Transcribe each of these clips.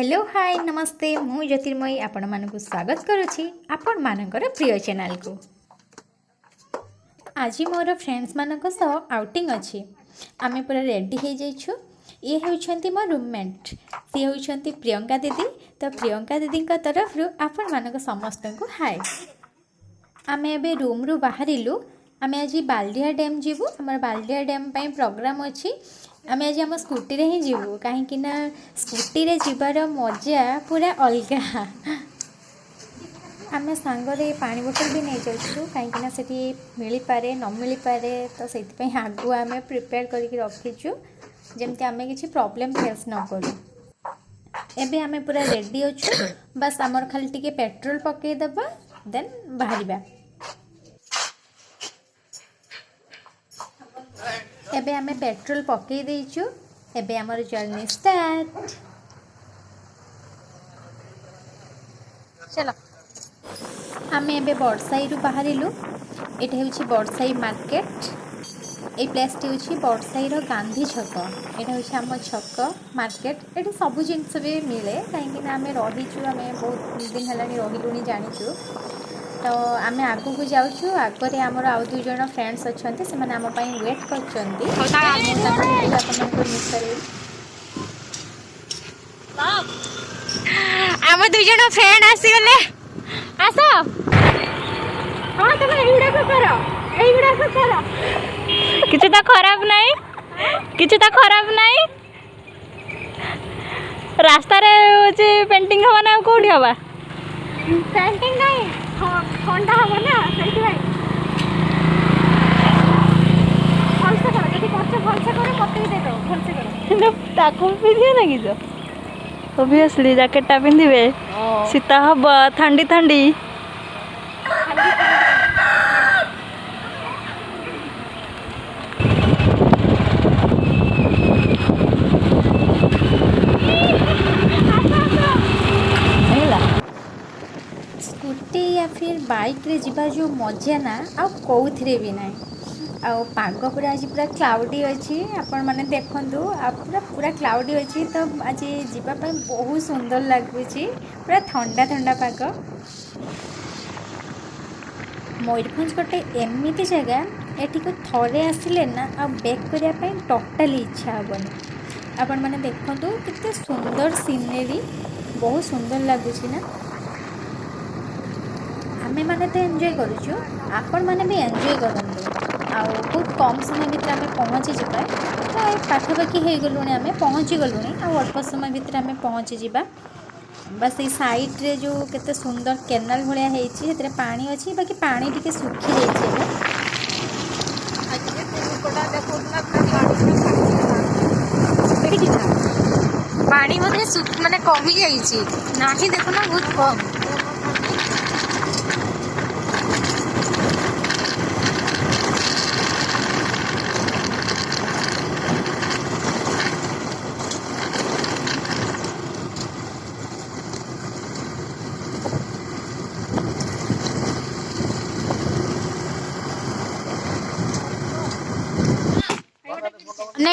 hello hi namaste মু জ্যোতির্ময়ী আপনার স্বাগত করুছি আপনার প্রিয় চ্যানেল কু আজি মোর ফ্রেন্ডস মান সহ আউটিং অছি আমি পুরা রেডি হয়ে যাইছু ইয়ে হচ্ছেন মো রুমমেট সি হচ্ছেন প্রিয়ঙ্কা দিদি তো প্রিয়ঙ্কা দিদি তরফর আপনার সমস্ত হাই আমি এবে রুম্রু বাহারু আমি আজ বাল্ডিয়া ড্যাম যাবু আমার বাল্ডিয়া ড্যাম পাই প্রোগ্রাম অছি आम आज आम स्कूटी हिं जीव कहीं स्कूटी जबार मजा पूरा अलग आम सांग पा बोतल भी नहीं जाऊँ कहीं मिल पारे न मिल पारे तो से आगुआ आम प्रिपेयर करके रखीचु जमी आम कि प्रोब्लेम फेस न करूँ एबे आमे पूरा रेडी अच्छा बस आम खाली टी पेट्रोल पकईदे देन बाहर ଏବେ ଆମେ ପେଟ୍ରୋଲ ପକାଇ ଦେଇଛୁ ଏବେ ଆମର ଜର୍ଣ୍ଣି ଷ୍ଟାର୍ଟ ଚାଲ ଆମେ ଏବେ ବଡ଼ସାହିରୁ ବାହାରିଲୁ ଏଇଟା ହେଉଛି ବଡ଼ସାହି ମାର୍କେଟ এই প্লেসটি হচ্ছে বড়সাইর গান্ধী ছক এটা হচ্ছে আমার ছক মার্কেট এটি সবু জিনিস বি মিলে কাইকি না আমি রহিছু আমি বহুত দিন হল রহিলু জাঁচু ତ ଆମେ ଆଗକୁ ଯାଉଛୁ ଆଗରେ ଆମର ଆଉ ଦୁଇ ଜଣ ଫ୍ରେଣ୍ଡସ୍ ଅଛନ୍ତି ସେମାନେ ଆମ ପାଇଁ ୱେଟ୍ କରିଛନ୍ତି ଆପଣଙ୍କୁ ମିସ୍ କରିବି ଆମ ଦୁଇ ଜଣ ଫ୍ରେଣ୍ଡ ଆସିଗଲେ ଆସ ହଁ ତମେ ଏଇଗୁଡ଼ାକ କର ଏଇଗୁଡ଼ାକ କର କିଛି ତ ଖରାପ ନାହିଁ କିଛି ତ ଖରାପ ନାହିଁ ରାସ୍ତାରେ ହେଉଛି ପେଣ୍ଟିଂ ହବା ନା ଆଉ କେଉଁଠି ହବା ପେଣ୍ଟିଂ ନାହିଁ ଥଣ୍ଡା ହେବ ନା ସେଇଥିପାଇଁ ଭଲସେ କର ଯଦି କରୁଛ ଭଲସେ କର ମୋତେ ବି ଦେଇଦେବ ଭଲସେ କର ତାକୁ ପିନ୍ଧିବେ ନା କି ତ ଓଭିୟସଲି ଜ୍ୟାକେଟ୍ଟା ପିନ୍ଧିବେ ଶୀତ ହେବ ଥଣ୍ଡି ଥଣ୍ଡି ବାଇକ୍ରେ ଯିବା ଯେଉଁ ମଜା ନା ଆଉ କେଉଁଥିରେ ବି ନାହିଁ ଆଉ ପାଗ ପୁରା ଆଜି ପୁରା କ୍ଲାଉଡ଼ି ଅଛି ଆପଣମାନେ ଦେଖନ୍ତୁ ଆଉ ପୁରା ପୁରା କ୍ଲାଉଡ଼ି ଅଛି ତ ଆଜି ଯିବା ପାଇଁ ବହୁତ ସୁନ୍ଦର ଲାଗୁଛି ପୁରା ଥଣ୍ଡା ଥଣ୍ଡା ପାଗ ମୟୂରଭଞ୍ଜ ଗୋଟେ ଏମିତି ଜାଗା ଏଠିକୁ ଥରେ ଆସିଲେ ନା ଆଉ ବ୍ୟାକ୍ କରିବା ପାଇଁ ଟୋଟାଲି ଇଚ୍ଛା ହେବନି ଆପଣମାନେ ଦେଖନ୍ତୁ କେତେ ସୁନ୍ଦର ସିନେରୀ ବହୁତ ସୁନ୍ଦର ଲାଗୁଛି ନା आमे मैंने तो एंजय कर एंजय करूँ आउ कम समय भितर आमे पहुँची जाए तो पाखापाखी हो गलु आमे पहुँची गलु आल्प समय भितर आमे पहुँची जा बस ये सैड्रे जो के सुंदर केनाल भाया होती पा अच्छी बाकी पा टे सुखी जाए पानी मैं मानते कमी जाए ना ही देखना बहुत कम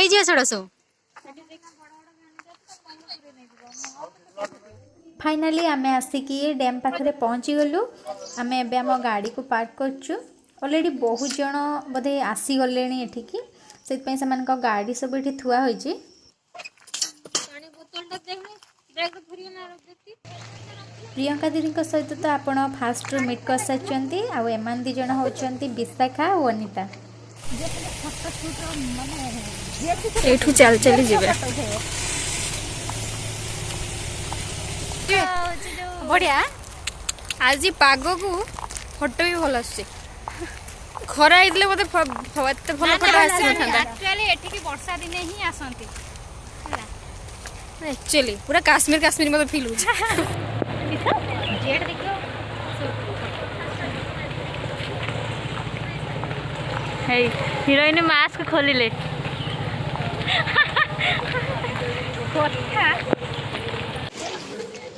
ହେଇଯିବ ସେଗୁଡ଼ା ସବୁ ফাইনালি আমি আসিকি ড্যাম পাখে পৌঁছিগলু আমি এবে আমার গাড়ি কু পার্ক করছু অলরেডি বহু জন বোধে আসিগলে এঠিকি সেইপাই সে গাড়ি সব এটি থুয়া হয়েছে প্রিয়ঙ্কা দিদি সহ তো আপনার ফার্স্ট মিট করে সারি আমান দিজন হচ্ছেন বিশাখা ও অনিতা ଏଠୁ ଚାଲି ଚାଲି ଯିବେ ବଢ଼ିଆ ଆଜି ପାଗକୁ ଫଟୋ ବି ଭଲ ଆସୁଛି ଖରା ହେଇଥିଲେ ବୋଧେ ଏତେ ଭଲ ଫଟୋ ଆସିନଥାନ୍ତା ଏଠିକି ବର୍ଷା ଦିନେ ହିଁ ଆସନ୍ତି ଆକ୍ଚୁଆଲି ପୁରା କାଶ୍ମୀର କାଶ୍ମୀର ମୋତେ ଫିଲ୍ ହେଉଛି ହେଇ ହିରୋଇନ ମାସ୍କ ଖୋଲିଲେ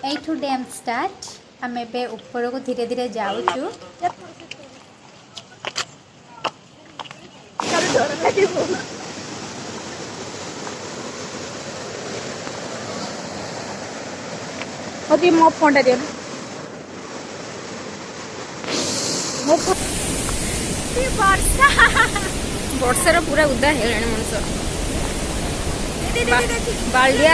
এইঠু ড্যাম স্টার্ট আমি এবে উপরকু ধীরে ধীরে যাওছু ওকে মো ফোনটা দেন মো ଆଜି ବର୍ଷା ବର୍ଷାର ପୁରା ଉଦା ହେଇଗଲାଣି ମଣିଷ ବାଲିଆ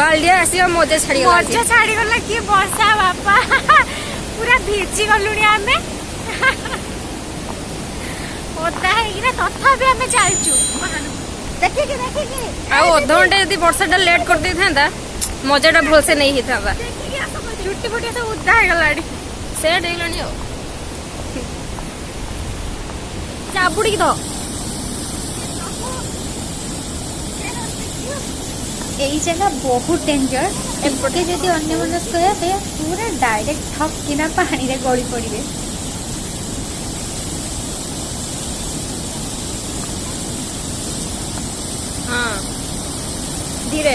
ବାଲିଆ ଆସିବା ମଜା ଛାଡ଼ିଗଲା ମଜା ଛାଡ଼ିଗଲା କି ବର୍ଷା ବାପା ପୁରା ଭିଜି ଗଲୁଣି ଆମେ ଓଦା ହେଇକିନା ତଥାପି ଆମେ ଚାଲିଛୁ ଦେଖିକି ଦେଖିକି ଆଉ ଅଧଘଣ୍ଟା ଯଦି ବର୍ଷାଟା ଲେଟ୍ କରିଦେଇଥାନ୍ତା ମଜାଟା ଭଲସେ ନେଇ ହେଇଥାନ୍ତା ଚୁଟି ଫୁଟି ତ ଉଦା ହେଇଗଲାଣି ସେଟ୍ ହେଇଗଲାଣି ଆଉ பிடிக்குதோ এই জায়গা বহুত ডেঞ্জর এপটে যদি অন্য মনস্ক যাবে পুরা ডাইরেক্ট ঠক কিনা পানিরে গড়ি পড়বে হ্যাঁ ধীরে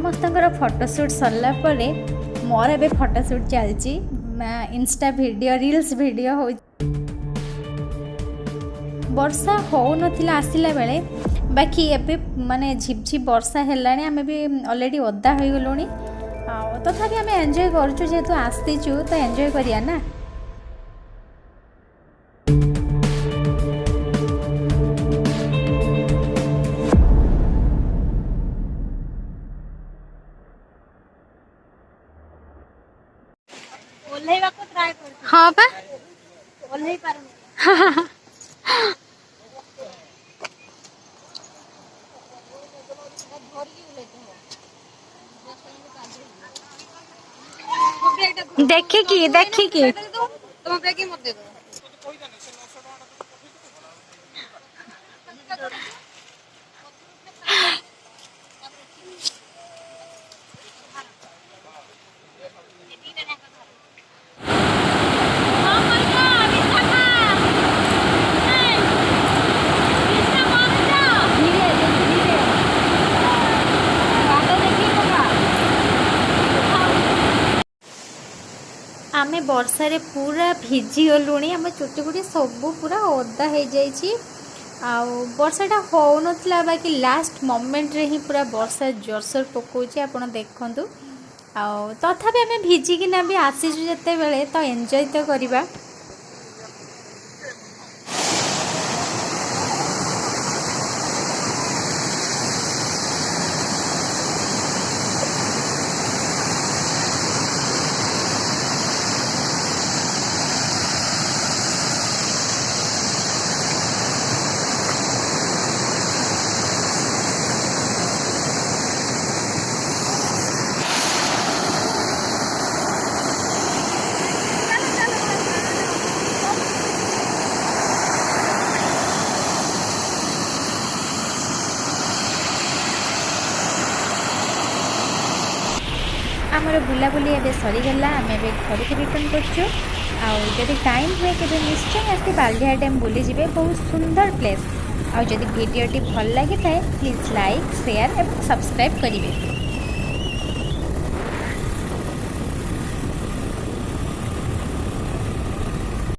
ସମସ୍ତଙ୍କର ଫଟୋସୁଟ୍ ସରିଲା ପରେ ମୋର ଏବେ ଫଟୋସୁଟ୍ ଚାଲିଛି ଇନଷ୍ଟା ଭିଡ଼ିଓ ରିଲ୍ସ ଭିଡ଼ିଓ ହେଉଛି ବର୍ଷା ହେଉନଥିଲା ଆସିଲା ବେଳେ ବାକି ଏବେ ମାନେ ଝିପଝିପ ବର୍ଷା ହେଲାଣି ଆମେ ବି ଅଲରେଡ଼ି ଓଦା ହୋଇଗଲୁଣି ଆଉ ତଥାପି ଆମେ ଏନ୍ଜୟ କରୁଛୁ ଯେହେତୁ ଆସିଛୁ ତ ଏନ୍ଜୟ କରିବା ନା देखे की देखे की तो मैं मत दे दूं ବର୍ଷାରେ ପୁରା ଭିଜିଗଲୁଣି ଆମ ଚୁଟି ଫୁଟି ସବୁ ପୁରା ଓଦା ହେଇଯାଇଛି ଆଉ ବର୍ଷାଟା ହେଉନଥିଲା ବାକି ଲାଷ୍ଟ ମୋମେଣ୍ଟରେ ହିଁ ପୁରା ବର୍ଷା ଜୋରସୋର ପକାଉଛି ଆପଣ ଦେଖନ୍ତୁ ଆଉ ତଥାପି ଆମେ ଭିଜିକିନା ବି ଆସିଛୁ ଯେତେବେଳେ ତ ଏନ୍ଜୟ ତ କରିବା ଆମର ବୁଲାବୁଲି ଏବେ ସରିଗଲା ଆମେ ଏବେ ଘରକୁ ରିଟର୍ଣ୍ଣ କରୁଛୁ ଆଉ ଯଦି ଟାଇମ୍ ହୁଏ କେବେ ନିଶ୍ଚୟ ଆସି ବାଲିଆ ଡ୍ୟାମ୍ ବୁଲିଯିବେ ବହୁତ ସୁନ୍ଦର ପ୍ଲେସ୍ ଆଉ ଯଦି ଭିଡ଼ିଓଟି ଭଲ ଲାଗିଥାଏ ପ୍ଲିଜ୍ ଲାଇକ୍ ସେୟାର୍ ଏବଂ ସବସ୍କ୍ରାଇବ୍ କରିବେ